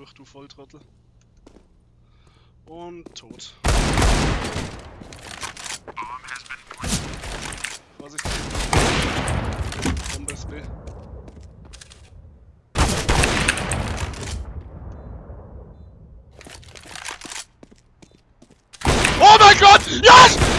durch, du Volltrottel. Und tot. Vorsicht. Bombe ist B. Oh mein Gott! Yes!